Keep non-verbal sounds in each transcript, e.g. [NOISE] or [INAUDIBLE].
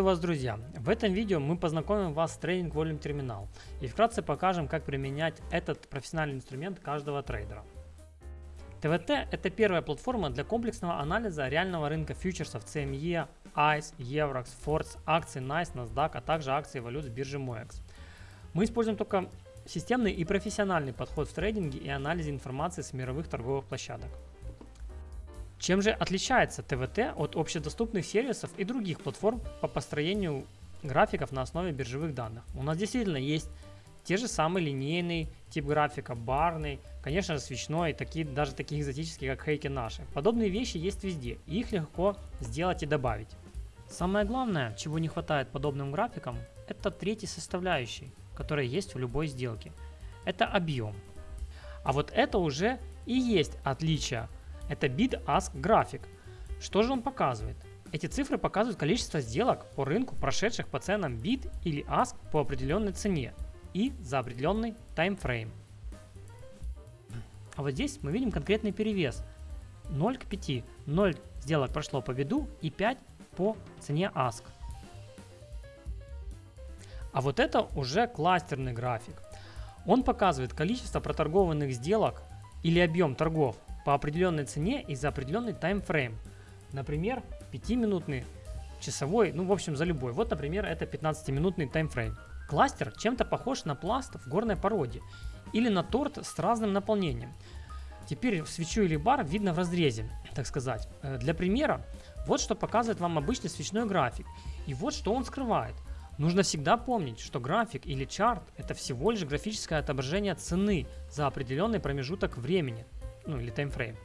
Приветствую вас, друзья! В этом видео мы познакомим вас с Trading Volume Terminal и вкратце покажем, как применять этот профессиональный инструмент каждого трейдера. ТВТ – это первая платформа для комплексного анализа реального рынка фьючерсов CME, ICE, Eurex, Forts, акций NICE, NASDAQ, а также акций валют с биржи MOEX. Мы используем только системный и профессиональный подход в трейдинге и анализе информации с мировых торговых площадок. Чем же отличается ТВТ от общедоступных сервисов и других платформ по построению графиков на основе биржевых данных? У нас действительно есть те же самые линейный тип графика, барный, конечно же свечной, такие, даже такие экзотические, как хейки наши. Подобные вещи есть везде, и их легко сделать и добавить. Самое главное, чего не хватает подобным графикам, это третьей составляющей, которая есть в любой сделке. Это объем. А вот это уже и есть отличие это bid-ask график. Что же он показывает? Эти цифры показывают количество сделок по рынку, прошедших по ценам bid или ask по определенной цене и за определенный таймфрейм. А вот здесь мы видим конкретный перевес 0 к 5. 0 сделок прошло по биду и 5 по цене ask. А вот это уже кластерный график. Он показывает количество проторгованных сделок или объем торгов по определенной цене и за определенный таймфрейм. Например, 5-минутный, часовой, ну в общем за любой. Вот, например, это 15-минутный таймфрейм. Кластер чем-то похож на пласт в горной породе или на торт с разным наполнением. Теперь свечу или бар видно в разрезе, так сказать. Э, для примера, вот что показывает вам обычный свечной график. И вот что он скрывает. Нужно всегда помнить, что график или чарт – это всего лишь графическое отображение цены за определенный промежуток времени, ну или таймфрейм.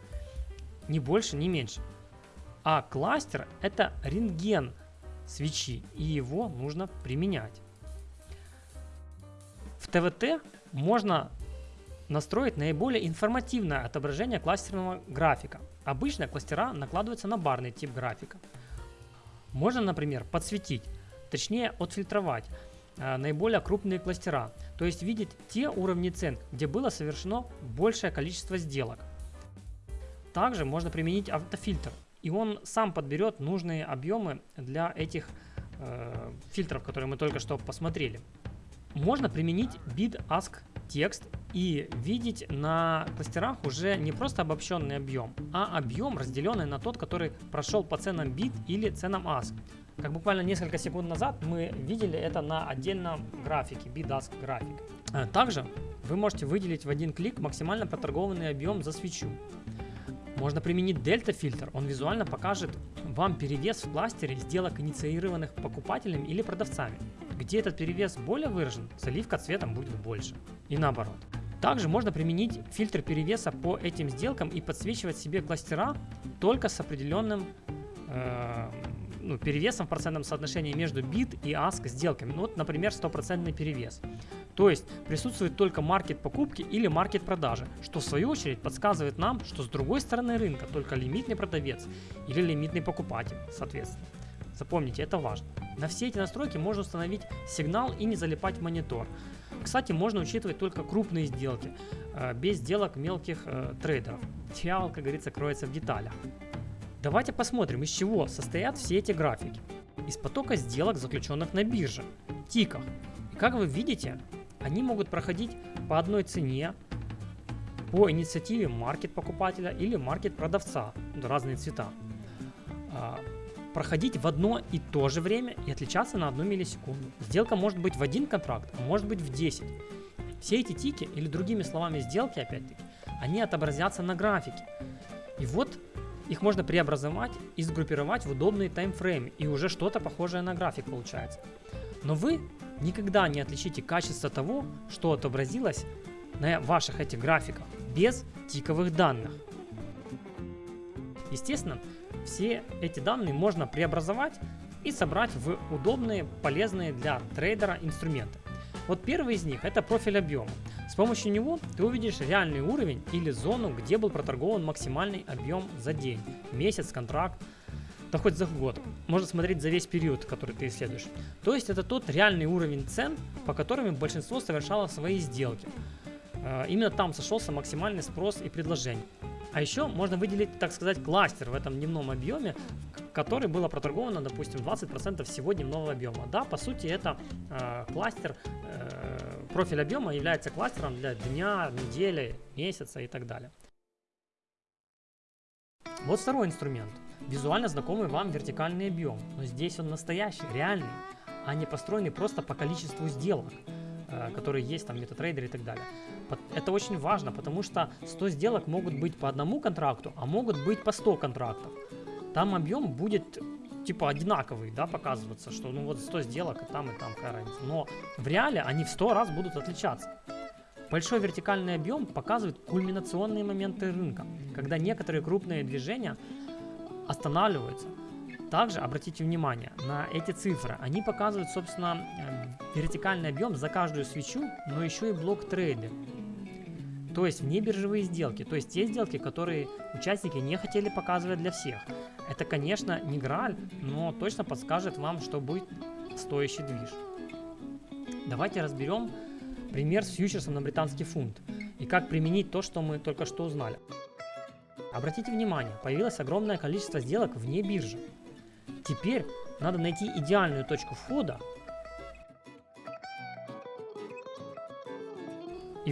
Ни больше, ни меньше. А кластер это рентген свечи, и его нужно применять. В ТВТ можно настроить наиболее информативное отображение кластерного графика. Обычно кластера накладываются на барный тип графика. Можно, например, подсветить, точнее отфильтровать наиболее крупные кластера, то есть видеть те уровни цен, где было совершено большее количество сделок. Также можно применить автофильтр, и он сам подберет нужные объемы для этих э, фильтров, которые мы только что посмотрели. Можно применить bid ask текст и видеть на кластерах уже не просто обобщенный объем, а объем, разделенный на тот, который прошел по ценам bid или ценам ask. Как буквально несколько секунд назад мы видели это на отдельном графике, bid ask график. Э, также вы можете выделить в один клик максимально проторгованный объем за свечу. Можно применить дельта фильтр, он визуально покажет вам перевес в кластере сделок, инициированных покупателями или продавцами. Где этот перевес более выражен, заливка цветом будет больше. И наоборот. Также можно применить фильтр перевеса по этим сделкам и подсвечивать себе кластера только с определенным э, ну, перевесом в процентном соотношении между bid и ask сделками. Ну, вот, например, стопроцентный перевес. То есть присутствует только маркет покупки или маркет продажи, что в свою очередь подсказывает нам, что с другой стороны рынка только лимитный продавец или лимитный покупатель, соответственно. Запомните, это важно. На все эти настройки можно установить сигнал и не залипать в монитор. Кстати, можно учитывать только крупные сделки, э, без сделок мелких э, трейдеров. Дьявол, как говорится, кроется в деталях. Давайте посмотрим, из чего состоят все эти графики. Из потока сделок, заключенных на бирже, тиках. И как вы видите, они могут проходить по одной цене, по инициативе маркет покупателя или маркет продавца, разные цвета. А, проходить в одно и то же время и отличаться на одну миллисекунду. Сделка может быть в один контракт, а может быть в 10. Все эти тики, или другими словами сделки опять-таки, они отобразятся на графике. И вот их можно преобразовать и сгруппировать в удобные таймфреймы, и уже что-то похожее на график получается. Но вы никогда не отличите качество того, что отобразилось на ваших этих графиках, без тиковых данных. Естественно, все эти данные можно преобразовать и собрать в удобные, полезные для трейдера инструменты. Вот первый из них это профиль объема. С помощью него ты увидишь реальный уровень или зону, где был проторгован максимальный объем за день, месяц, контракт, да хоть за год. Можно смотреть за весь период, который ты исследуешь. То есть это тот реальный уровень цен, по которым большинство совершало свои сделки. Э, именно там сошелся максимальный спрос и предложение. А еще можно выделить, так сказать, кластер в этом дневном объеме, которой было проторговано, допустим, 20% всего дневного объема. Да, по сути, это э, кластер, профиль объема является кластером для дня, недели, месяца и так далее. Вот второй инструмент. Визуально знакомый вам вертикальный объем, но здесь он настоящий, реальный, а не построенный просто по количеству сделок, э, которые есть там в MetaTrader и так далее. Это очень важно, потому что 100 сделок могут быть по одному контракту, а могут быть по 100 контрактов. Там объем будет типа одинаковый, да, показываться, что ну вот 100 сделок и там, и там какая разница. Но в реале они в 100 раз будут отличаться. Большой вертикальный объем показывает кульминационные моменты рынка, когда некоторые крупные движения останавливаются. Также обратите внимание на эти цифры. Они показывают, собственно, э, вертикальный объем за каждую свечу, но еще и блок трейды. То есть вне биржевые сделки, то есть те сделки, которые участники не хотели показывать для всех. Это, конечно, не граль, но точно подскажет вам, что будет стоящий движ. Давайте разберем пример с фьючерсом на британский фунт и как применить то, что мы только что узнали. Обратите внимание, появилось огромное количество сделок вне биржи. Теперь надо найти идеальную точку входа.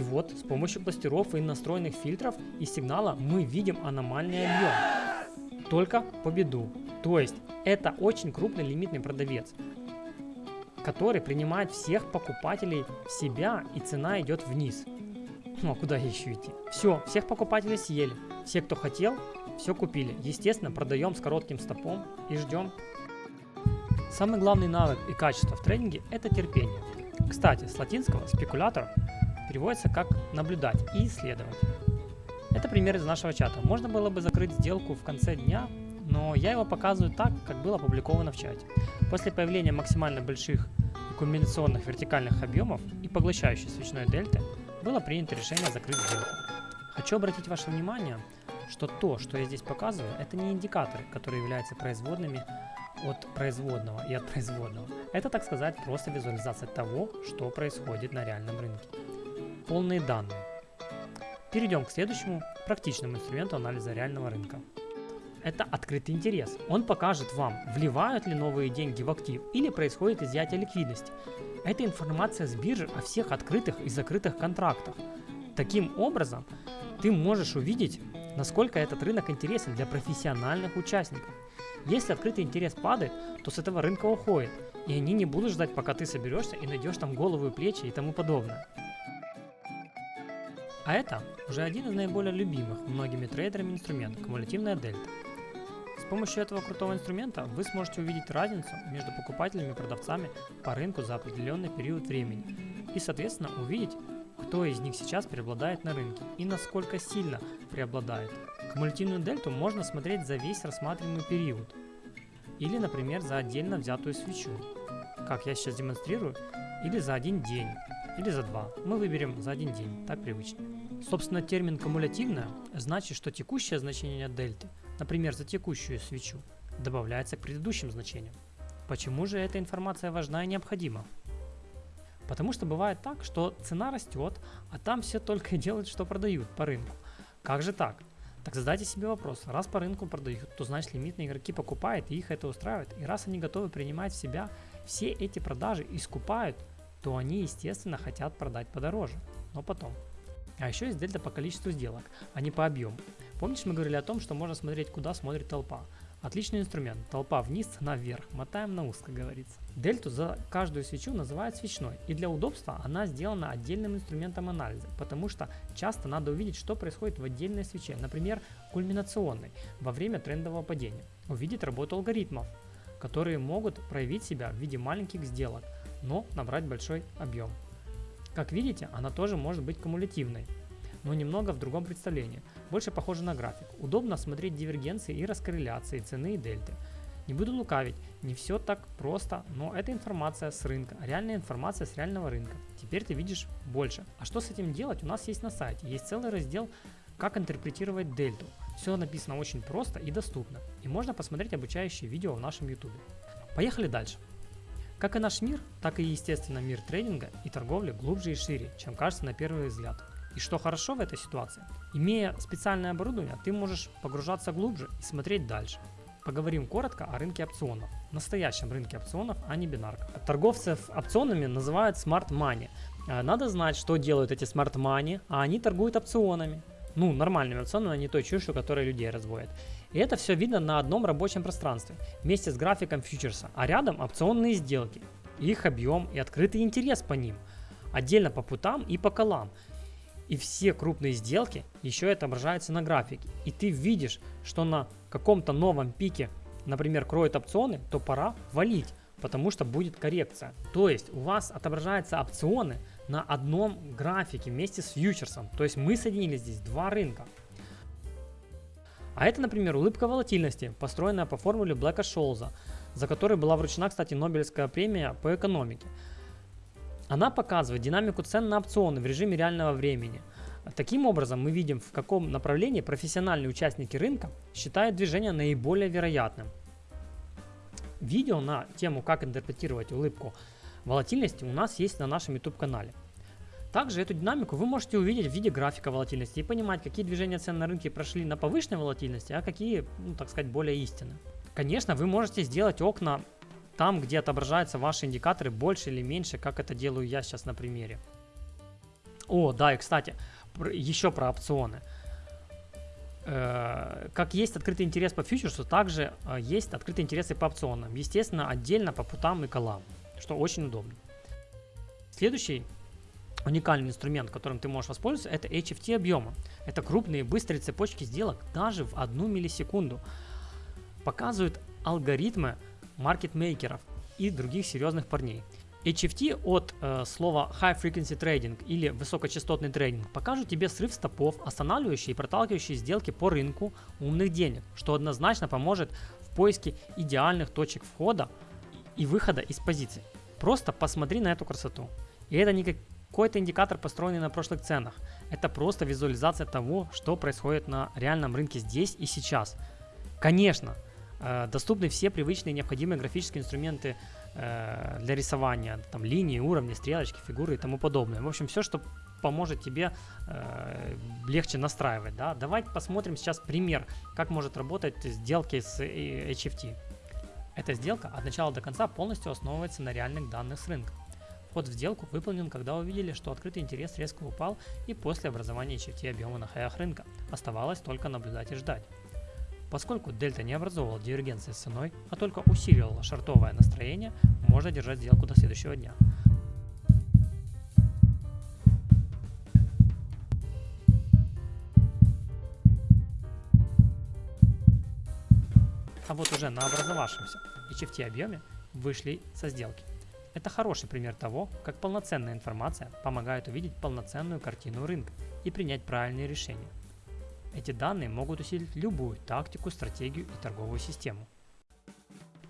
Вот с помощью кластеров и настроенных фильтров и сигнала мы видим аномальный объем. Только по беду. То есть это очень крупный лимитный продавец, который принимает всех покупателей в себя и цена идет вниз. Ну а куда еще идти? Все, всех покупателей съели. Все, кто хотел, все купили. Естественно, продаем с коротким стопом и ждем. Самый главный навык и качество в трейдинге – это терпение. Кстати, с латинского «спекулятор» переводится как «наблюдать» и «исследовать». Это пример из нашего чата. Можно было бы закрыть сделку в конце дня, но я его показываю так, как было опубликовано в чате. После появления максимально больших и кульминационных вертикальных объемов и поглощающей свечной дельты было принято решение закрыть сделку. Хочу обратить ваше внимание, что то, что я здесь показываю, это не индикаторы, которые являются производными от производного и от производного. Это, так сказать, просто визуализация того, что происходит на реальном рынке. Полные данные. Перейдем к следующему практичному инструменту анализа реального рынка. Это открытый интерес. Он покажет вам, вливают ли новые деньги в актив или происходит изъятие ликвидности. Это информация с биржи о всех открытых и закрытых контрактах. Таким образом, ты можешь увидеть, насколько этот рынок интересен для профессиональных участников. Если открытый интерес падает, то с этого рынка уходит, и они не будут ждать, пока ты соберешься и найдешь там голову и плечи и тому подобное. А это уже один из наиболее любимых многими трейдерами инструментов – кумулятивная дельта. С помощью этого крутого инструмента вы сможете увидеть разницу между покупателями и продавцами по рынку за определенный период времени и, соответственно, увидеть, кто из них сейчас преобладает на рынке и насколько сильно преобладает. Кумулятивную дельту можно смотреть за весь рассматриваемый период или, например, за отдельно взятую свечу, как я сейчас демонстрирую, или за один день, или за два. Мы выберем за один день, так привычнее. Собственно, термин «кумулятивная» значит, что текущее значение дельты, например, за текущую свечу, добавляется к предыдущим значениям. Почему же эта информация важна и необходима? Потому что бывает так, что цена растет, а там все только и делают, что продают по рынку. Как же так? Так задайте себе вопрос, раз по рынку продают, то значит лимитные игроки покупают и их это устраивает. И раз они готовы принимать в себя все эти продажи и скупают, то они естественно хотят продать подороже, но потом. А еще есть дельта по количеству сделок, а не по объему. Помнишь, мы говорили о том, что можно смотреть, куда смотрит толпа. Отличный инструмент. Толпа вниз, цена вверх. Мотаем на как говорится. Дельту за каждую свечу называют свечной. И для удобства она сделана отдельным инструментом анализа, потому что часто надо увидеть, что происходит в отдельной свече, например, кульминационной, во время трендового падения. Увидеть работу алгоритмов, которые могут проявить себя в виде маленьких сделок, но набрать большой объем. Как видите, она тоже может быть кумулятивной, но немного в другом представлении. Больше похоже на график. Удобно смотреть дивергенции и раскорреляции цены и дельты. Не буду лукавить, не все так просто, но это информация с рынка, реальная информация с реального рынка. Теперь ты видишь больше. А что с этим делать, у нас есть на сайте. Есть целый раздел «Как интерпретировать дельту». Все написано очень просто и доступно. И можно посмотреть обучающие видео в нашем YouTube. Поехали дальше. Как и наш мир, так и естественно мир трейдинга и торговли глубже и шире, чем кажется на первый взгляд. И что хорошо в этой ситуации? Имея специальное оборудование, ты можешь погружаться глубже и смотреть дальше. поговорим коротко о рынке опционов. Настоящем рынке опционов, а не бинарках. Торговцев опционами называют smart money. Э, надо знать, что делают эти smart money, а они торгуют опционами. Ну, нормальными опционами, а не той чушью, которая людей разводит. И это все видно на одном рабочем пространстве, вместе с графиком фьючерса, а рядом опционные сделки, их объем и открытый интерес по ним, отдельно по путам и по колам. И все крупные сделки еще отображаются на графике. И ты видишь, что на каком-то новом пике, например, кроют опционы, то пора валить, потому что будет коррекция. То есть у вас отображаются опционы на одном графике вместе с фьючерсом. То есть мы соединили здесь два рынка. А это, например, улыбка волатильности, построенная по формуле Блэка Шолза, за которой была вручена, кстати, Нобелевская премия по экономике. Она показывает динамику цен на опционы в режиме реального времени. Таким образом, мы видим, в каком направлении профессиональные участники рынка считают движение наиболее вероятным. Видео на тему, как интерпретировать улыбку волатильности у нас есть на нашем YouTube канале. Также эту динамику вы можете увидеть в виде графика волатильности и понимать, какие движения цен на рынке прошли на повышенной волатильности, а какие, ну, так сказать, более истинны. Конечно, вы можете сделать окна там, где отображаются ваши индикаторы больше или меньше, как это делаю я сейчас на примере. О, да, и кстати, еще про опционы. Э, как есть открытый интерес по фьючерсу, также э, есть открытый интерес и по опционам. Естественно, отдельно по путам и колам, что очень удобно. Следующий уникальный инструмент, которым ты можешь воспользоваться, это HFT объема. Это крупные быстрые цепочки сделок даже в одну миллисекунду. Показывают алгоритмы маркетмейкеров и других серьезных парней. HFT от э, слова High Frequency Trading или высокочастотный трейдинг покажет тебе срыв стопов, останавливающие и проталкивающие сделки по рынку умных денег, что однозначно поможет в поиске идеальных точек входа и выхода из позиций. Просто посмотри на эту красоту. И это не какой-то индикатор, построенный на прошлых ценах. Это просто визуализация того, что происходит на реальном рынке здесь и сейчас. Конечно, Э, доступны все привычные необходимые графические инструменты э, для рисования, там линии, уровни, стрелочки, фигуры и тому подобное. В общем, все, что поможет тебе э, легче настраивать. Да? Давайте посмотрим сейчас пример, как может работать сделки с HFT. Эта сделка от начала до конца полностью основывается на реальных данных с рынка. Вход в сделку выполнен, когда увидели, что открытый интерес резко упал и после образования HFT объема на хаях рынка. Оставалось только наблюдать и ждать. Поскольку дельта не образовывала дивергенции с ценой, а только усиливала шартовое настроение, можно держать сделку до следующего дня. А вот уже на образовавшемся HFT объеме вышли со сделки. Это хороший пример того, как полноценная информация помогает увидеть полноценную картину рынка и принять правильные решения. Эти данные могут усилить любую тактику, стратегию и торговую систему.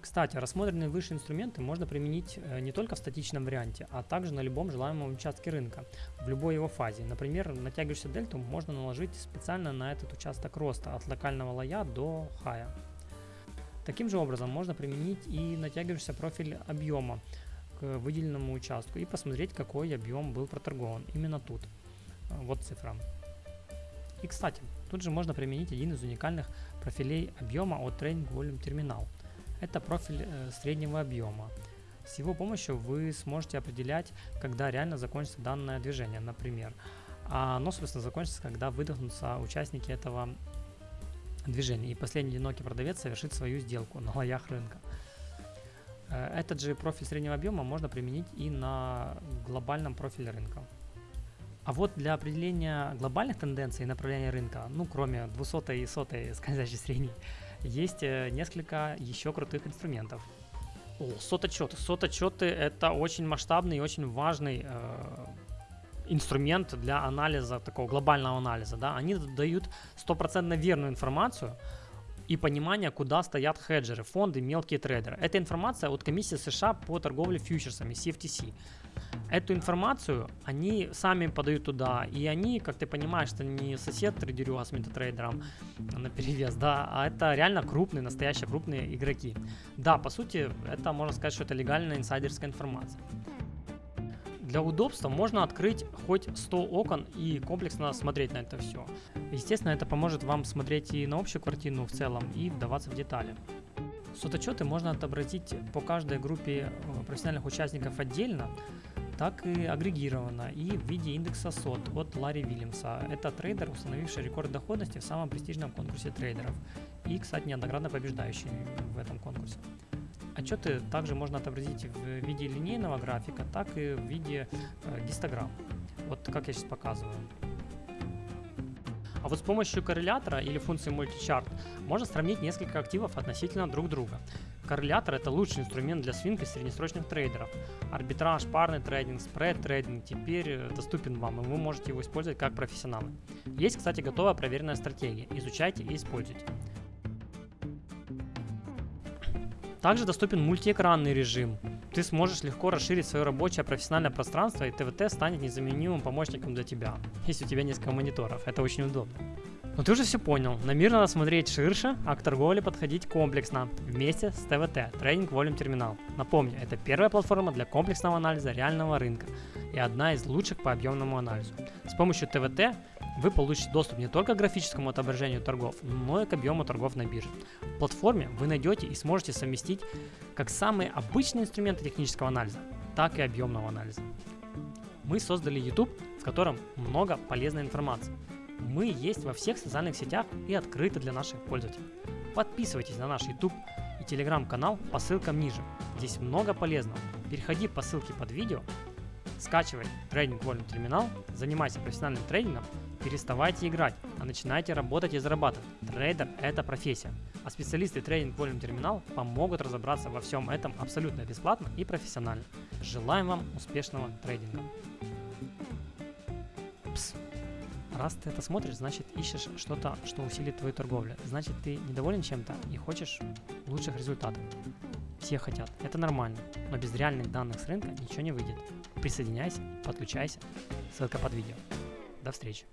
Кстати, рассмотренные выше инструменты можно применить э, не только в статичном варианте, а также на любом желаемом участке рынка, в любой его фазе. Например, натягивающую дельту можно наложить специально на этот участок роста, от локального лоя до хая. Таким же образом можно применить и натягивающийся профиль объема выделенному участку и посмотреть, какой объем был проторгован именно тут. Вот цифра. И кстати, Тут же можно применить один из уникальных профилей объема от Training Volume Terminal. Это профиль э, среднего объема. С его помощью вы сможете определять, когда реально закончится данное движение, например. А оно, собственно, закончится, когда выдохнутся участники этого движения, и последний одинокий продавец совершит свою сделку на лоях рынка. Э, этот же профиль среднего объема можно применить и на глобальном профиле рынка. А вот для определения глобальных тенденций и направления рынка, ну кроме 200 и 100 [LAUGHS] скользящей средней, есть э, несколько еще крутых инструментов. О, сототчеты. Сототчеты это очень масштабный и очень важный э, инструмент для анализа, такого глобального анализа. Да? Они дают стопроцентно верную информацию и понимание, куда стоят хеджеры, фонды, мелкие трейдеры. Это информация от комиссии США по торговле фьючерсами, CFTC эту информацию они сами подают туда, и они, как ты понимаешь, это не сосед трейдерю с метатрейдером на перевес, да, а это реально крупные, настоящие крупные игроки. Да, по сути, это можно сказать, что это легальная инсайдерская информация. Для удобства можно открыть хоть 100 окон и комплексно смотреть на это все. Естественно, это поможет вам смотреть и на общую картину в целом, и вдаваться в детали. Сототчеты можно отобразить по каждой группе э, профессиональных участников отдельно, так и агрегированно и в виде индекса сот от Ларри Вильямса. Это трейдер, установивший рекорд доходности в самом престижном конкурсе трейдеров и, кстати, неоднократно побеждающий в этом конкурсе. Отчеты также можно отобразить в виде линейного графика, так и в виде э, гистограмм. Вот как я сейчас показываю. А вот с помощью коррелятора или функции multichart можно сравнить несколько активов относительно друг друга. Коррелятор это лучший инструмент для свинг и среднесрочных трейдеров. Арбитраж, парный трейдинг, спред трейдинг теперь э, доступен вам, и вы можете его использовать как профессионалы. Есть, кстати, готовая проверенная стратегия. Изучайте и используйте. Также доступен мультиэкранный режим. Ты сможешь легко расширить свое рабочее профессиональное пространство, и ТВТ станет незаменимым помощником для тебя, если у тебя несколько мониторов. Это очень удобно. Но ты уже все понял. На мир надо смотреть ширше, а к торговле подходить комплексно, вместе с ТВТ, Trading Volume Terminal. Напомню, это первая платформа для комплексного анализа реального рынка и одна из лучших по объемному анализу. С помощью ТВТ вы получите доступ не только к графическому отображению торгов, но и к объему торгов на бирже. В платформе вы найдете и сможете совместить как самые обычные инструменты технического анализа, так и объемного анализа. Мы создали YouTube, в котором много полезной информации. Мы есть во всех социальных сетях и открыты для наших пользователей. Подписывайтесь на наш YouTube и телеграм-канал по ссылкам ниже. Здесь много полезного. Переходи по ссылке под видео, скачивай трейдинг Volume терминал, занимайся профессиональным трейдингом, переставайте играть, а начинайте работать и зарабатывать. Трейдер – это профессия. А специалисты трейдинг Volume терминал помогут разобраться во всем этом абсолютно бесплатно и профессионально. Желаем вам успешного трейдинга. Пс. Раз ты это смотришь, значит ищешь что-то, что усилит твою торговлю. Значит ты недоволен чем-то и хочешь лучших результатов. Все хотят, это нормально, но без реальных данных с рынка ничего не выйдет. Присоединяйся, подключайся, ссылка под видео. До встречи.